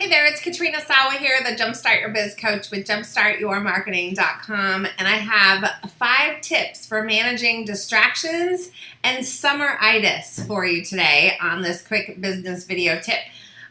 Hey there, it's Katrina Sawa here, the Jumpstart Your Biz Coach with JumpstartYourMarketing.com, and I have five tips for managing distractions and summeritis for you today on this quick business video tip.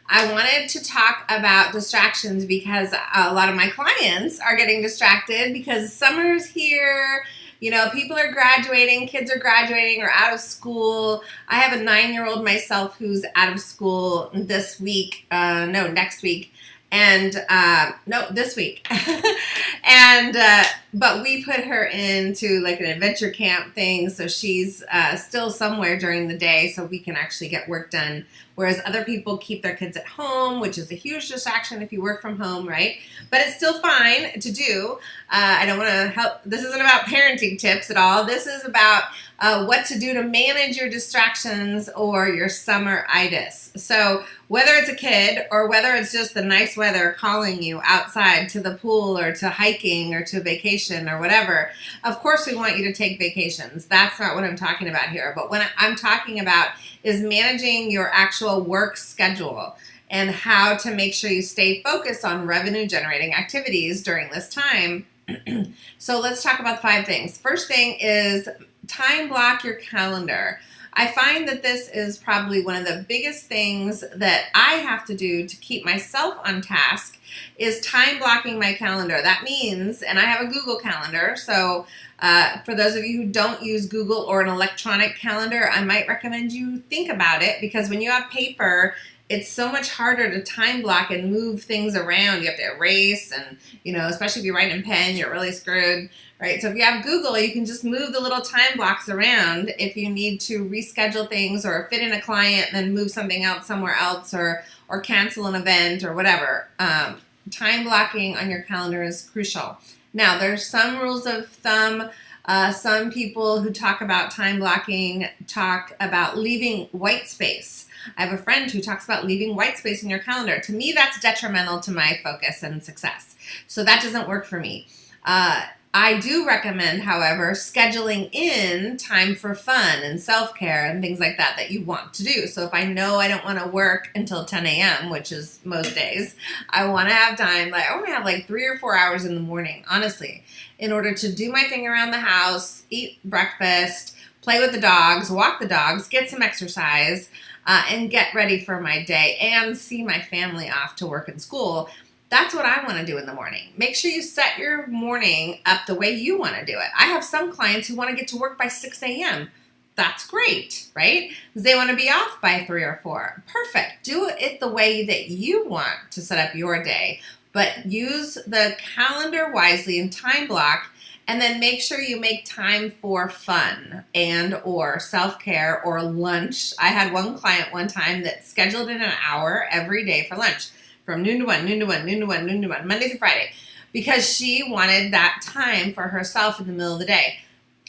I wanted to talk about distractions because a lot of my clients are getting distracted because summer's here, you know, people are graduating, kids are graduating or out of school. I have a nine year old myself who's out of school this week, uh, no, next week. And uh, no, this week. and uh, but we put her into like an adventure camp thing, so she's uh, still somewhere during the day, so we can actually get work done. Whereas other people keep their kids at home, which is a huge distraction if you work from home, right? But it's still fine to do. Uh, I don't want to help. This isn't about parenting tips at all. This is about uh, what to do to manage your distractions or your summer-itis. So whether it's a kid or whether it's just the nice weather calling you outside to the pool or to hiking or to vacation or whatever, of course we want you to take vacations. That's not what I'm talking about here. But what I'm talking about is managing your actual work schedule and how to make sure you stay focused on revenue generating activities during this time. so let's talk about five things. First thing is time block your calendar. I find that this is probably one of the biggest things that I have to do to keep myself on task is time blocking my calendar. That means, and I have a Google calendar, so uh, for those of you who don't use Google or an electronic calendar, I might recommend you think about it because when you have paper, it's so much harder to time block and move things around. You have to erase and, you know, especially if you write in pen, you're really screwed, right? So if you have Google, you can just move the little time blocks around if you need to reschedule things or fit in a client, and then move something else somewhere else or, or cancel an event or whatever. Um, time blocking on your calendar is crucial. Now, there's some rules of thumb. Uh, some people who talk about time blocking talk about leaving white space. I have a friend who talks about leaving white space in your calendar. To me, that's detrimental to my focus and success. So that doesn't work for me. Uh, I do recommend, however, scheduling in time for fun and self-care and things like that that you want to do. So if I know I don't want to work until 10 a.m., which is most days, I want to have time, like I want to have like three or four hours in the morning, honestly, in order to do my thing around the house, eat breakfast, play with the dogs, walk the dogs, get some exercise, uh, and get ready for my day and see my family off to work and school. That's what I want to do in the morning. Make sure you set your morning up the way you want to do it. I have some clients who want to get to work by 6 a.m. That's great, right? They want to be off by 3 or 4. Perfect. Do it the way that you want to set up your day, but use the calendar wisely and time block and then make sure you make time for fun and or self-care or lunch. I had one client one time that scheduled in an hour every day for lunch from noon to one, noon to one, noon to one, noon to one, Monday to Friday, because she wanted that time for herself in the middle of the day.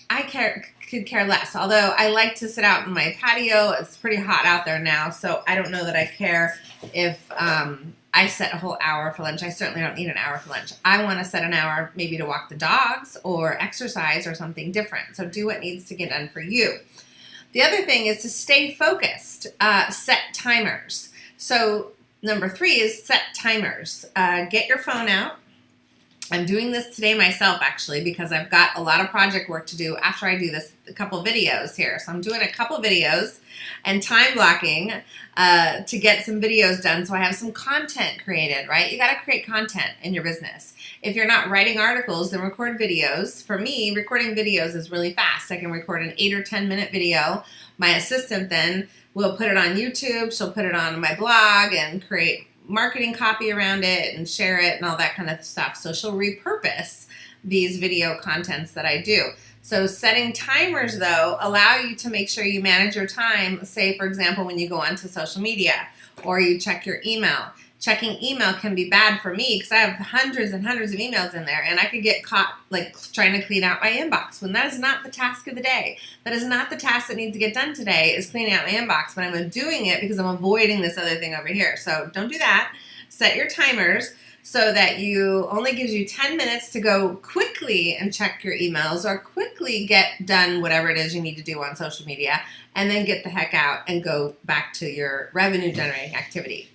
I care, could care less. Although I like to sit out in my patio. It's pretty hot out there now, so I don't know that I care if um, I set a whole hour for lunch. I certainly don't need an hour for lunch. I want to set an hour maybe to walk the dogs or exercise or something different. So do what needs to get done for you. The other thing is to stay focused. Uh, set timers. So Number three is set timers. Uh, get your phone out. I'm doing this today myself actually because I've got a lot of project work to do after I do this a couple videos here. So I'm doing a couple videos and time blocking uh, to get some videos done so I have some content created, right? You got to create content in your business. If you're not writing articles, then record videos. For me, recording videos is really fast. I can record an eight or 10 minute video. My assistant then we'll put it on YouTube. She'll put it on my blog and create marketing copy around it and share it and all that kind of stuff. So she'll repurpose these video contents that I do. So setting timers though allow you to make sure you manage your time. Say for example, when you go onto social media or you check your email checking email can be bad for me because I have hundreds and hundreds of emails in there and I could get caught like trying to clean out my inbox when that is not the task of the day. That is not the task that needs to get done today is cleaning out my inbox, but I'm doing it because I'm avoiding this other thing over here. So don't do that. Set your timers so that you only gives you 10 minutes to go quickly and check your emails or quickly get done whatever it is you need to do on social media and then get the heck out and go back to your revenue generating activity.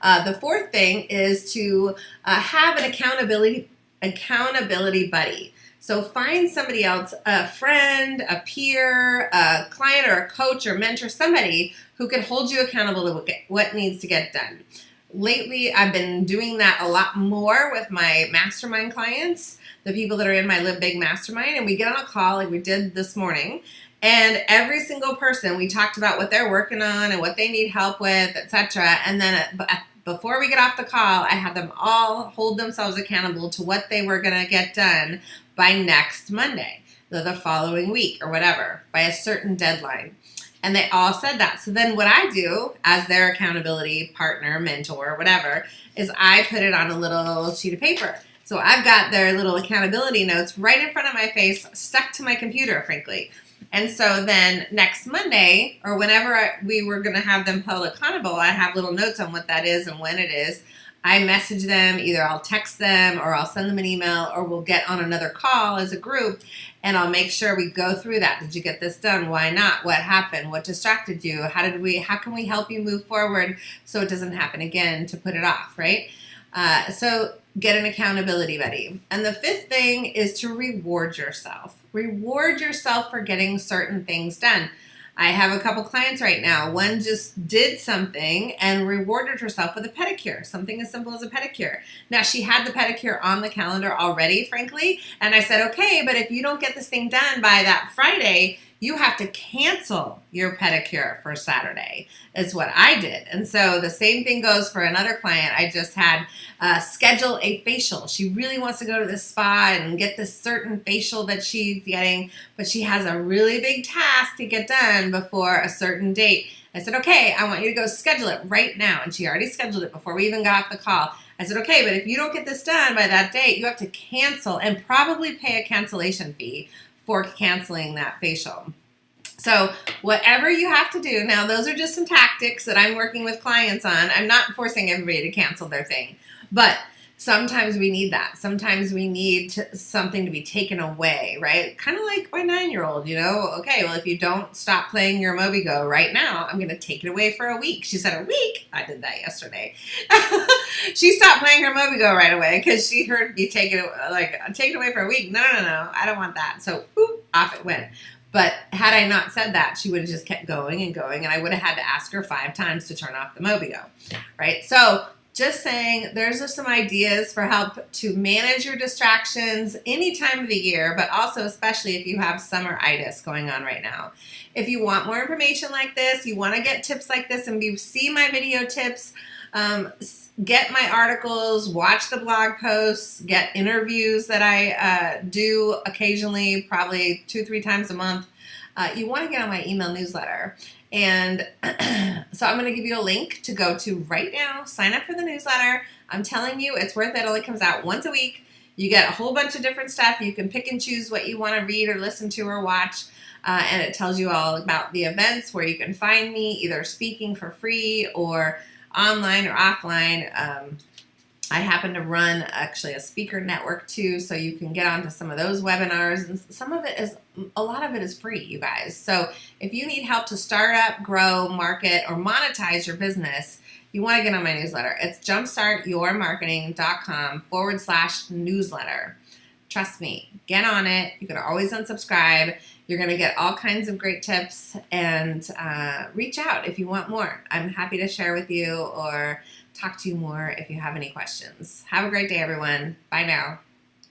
Uh, the fourth thing is to uh, have an accountability accountability buddy. So find somebody else, a friend, a peer, a client or a coach or mentor, somebody who can hold you accountable to what needs to get done. Lately, I've been doing that a lot more with my mastermind clients, the people that are in my Live Big Mastermind, and we get on a call like we did this morning, and every single person, we talked about what they're working on and what they need help with, etc. And then uh, uh, before we get off the call, I had them all hold themselves accountable to what they were going to get done by next Monday, the, the following week, or whatever, by a certain deadline. And they all said that. So then what I do as their accountability partner, mentor, whatever, is I put it on a little sheet of paper. So I've got their little accountability notes right in front of my face, stuck to my computer, frankly. And so then next Monday, or whenever I, we were going to have them held accountable, I have little notes on what that is and when it is. I message them, either I'll text them or I'll send them an email or we'll get on another call as a group and I'll make sure we go through that. Did you get this done? Why not? What happened? What distracted you? How did we, how can we help you move forward so it doesn't happen again to put it off, right? Uh, so get an accountability buddy. And the fifth thing is to reward yourself. Reward yourself for getting certain things done. I have a couple clients right now. One just did something and rewarded herself with a pedicure, something as simple as a pedicure. Now, she had the pedicure on the calendar already, frankly, and I said, okay, but if you don't get this thing done by that Friday, you have to cancel your pedicure for Saturday, is what I did. And so the same thing goes for another client. I just had uh, schedule a facial. She really wants to go to the spa and get this certain facial that she's getting, but she has a really big task to get done before a certain date. I said, okay, I want you to go schedule it right now. And she already scheduled it before we even got the call. I said, okay, but if you don't get this done by that date, you have to cancel and probably pay a cancellation fee for canceling that facial. So whatever you have to do, now those are just some tactics that I'm working with clients on. I'm not forcing everybody to cancel their thing, but sometimes we need that. Sometimes we need to, something to be taken away, right? Kind of like my nine-year-old, you know, okay, well, if you don't stop playing your Mobigo right now, I'm going to take it away for a week. She said, a week? I did that yesterday. she stopped playing her Mobigo right away because she heard me take it, like, take it away for a week. No, no, no, I don't want that. So, off it went. But had I not said that, she would have just kept going and going, and I would have had to ask her five times to turn off the Mobigo, right? So just saying, there's just some ideas for help to manage your distractions any time of the year, but also especially if you have summer itis going on right now. If you want more information like this, you want to get tips like this, and you see my video tips, um, get my articles, watch the blog posts, get interviews that I uh, do occasionally, probably two, three times a month. Uh, you want to get on my email newsletter. And so I'm going to give you a link to go to right now, sign up for the newsletter. I'm telling you, it's worth it. It only comes out once a week. You get a whole bunch of different stuff. You can pick and choose what you want to read or listen to or watch. Uh, and it tells you all about the events where you can find me, either speaking for free or online or offline. Um, I happen to run actually a speaker network too, so you can get onto some of those webinars. And some of it is, a lot of it is free, you guys. So if you need help to start up, grow, market, or monetize your business, you want to get on my newsletter. It's jumpstartyourmarketing.com forward slash newsletter. Trust me, get on it. You can always unsubscribe. You're going to get all kinds of great tips and uh, reach out if you want more. I'm happy to share with you or talk to you more if you have any questions. Have a great day, everyone. Bye now.